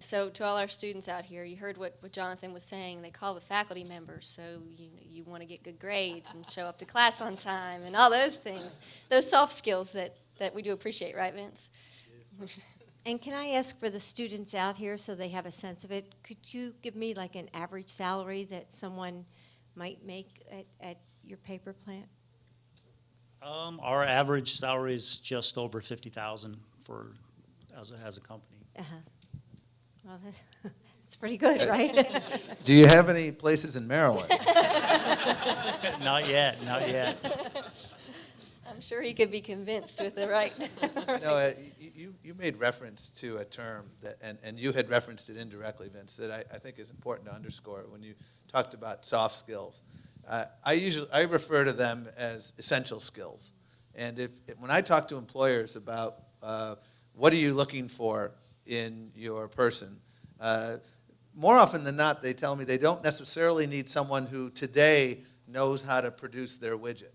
So to all our students out here, you heard what, what Jonathan was saying. They call the faculty members, so you, you want to get good grades and show up to class on time and all those things. Those soft skills that, that we do appreciate, right, Vince? And can I ask for the students out here so they have a sense of it, could you give me like an average salary that someone might make at, at your paper plant? Um, our average salary is just over fifty thousand for, as a, as a company. Uh-huh. Well, that- it's pretty good, right? Do you have any places in Maryland? Not yet, not yet. I'm sure he could be convinced with the right. No, uh, you, you made reference to a term that, and, and you had referenced it indirectly, Vince, that I, I think is important to underscore when you talked about soft skills. Uh, I usually, I refer to them as essential skills. And if, if- when I talk to employers about uh, what are you looking for in your person, uh, more often than not, they tell me they don't necessarily need someone who today knows how to produce their widget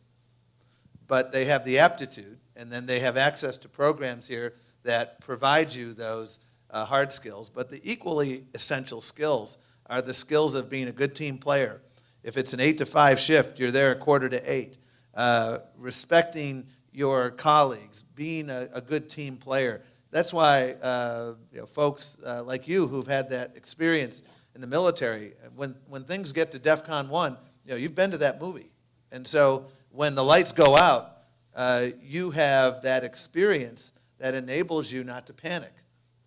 but they have the aptitude, and then they have access to programs here that provide you those uh, hard skills. But the equally essential skills are the skills of being a good team player. If it's an eight to five shift, you're there a quarter to eight. Uh, respecting your colleagues, being a, a good team player. That's why uh, you know, folks uh, like you who've had that experience in the military, when, when things get to DEF CON 1, you know, you've been to that movie. And so when the lights go out, uh, you have that experience that enables you not to panic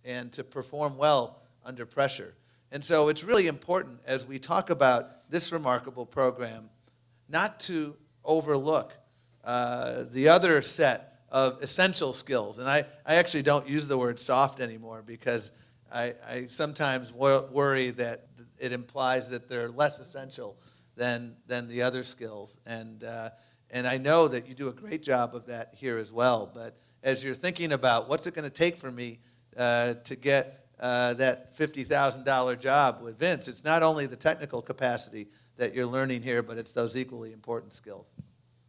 and to perform well under pressure. And so it's really important as we talk about this remarkable program not to overlook uh, the other set of essential skills. And I, I actually don't use the word soft anymore because I, I sometimes wo- worry that it implies that they're less essential than, than the other skills. And, uh, and I know that you do a great job of that here as well. But as you're thinking about what's it going to take for me uh, to get uh, that $50,000 job with Vince, it's not only the technical capacity that you're learning here, but it's those equally important skills.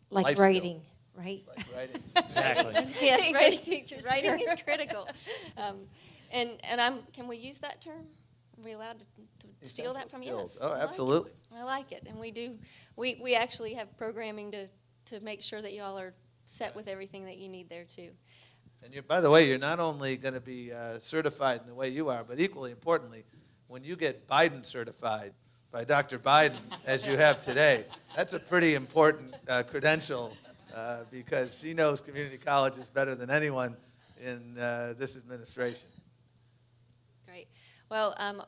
Like Life skills. Writing, right? Like writing. Exactly. Yes, English writing, teachers. writing is critical. Um, and, and I'm, can we use that term? Are we allowed to, to steal that from you? Yes. Oh, I like absolutely. I like it, and we do, we, we actually have programming to, to make sure that y'all are set with everything that you need there too. And you're, by the way, you're not only going to be uh, certified in the way you are, but equally importantly, when you get Biden certified by Dr. Biden, as you have today, that's a pretty important uh, credential uh, because she knows community colleges better than anyone in uh, this administration. Great. Well, um,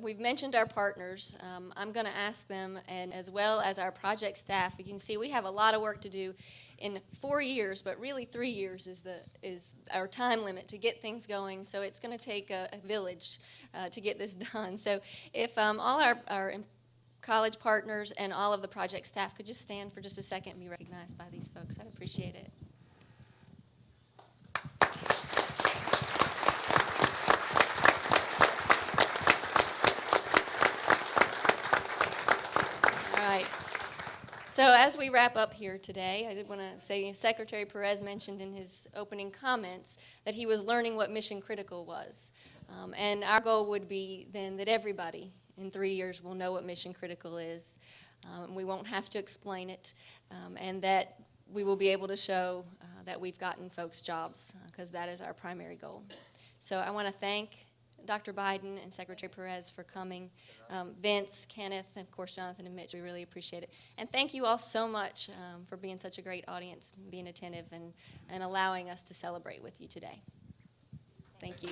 we've mentioned our partners. Um, I'm going to ask them, and as well as our project staff, you can see we have a lot of work to do in four years, but really three years is the is our time limit to get things going. So it's going to take a, a village uh, to get this done. So if um, all our, our college partners and all of the project staff could just stand for just a second and be recognized by these folks, I'd appreciate it. All right. So as we wrap up here today, I did want to say Secretary Perez mentioned in his opening comments that he was learning what mission critical was. Um, and our goal would be then that everybody in three years we'll know what mission critical is. Um, we won't have to explain it, um, and that we will be able to show uh, that we've gotten folks jobs, because that is our primary goal. So I want to thank Dr. Biden and Secretary Perez for coming. Um, Vince, Kenneth, and of course Jonathan and Mitch, we really appreciate it. And thank you all so much um, for being such a great audience, being attentive, and, and allowing us to celebrate with you today. Thank you.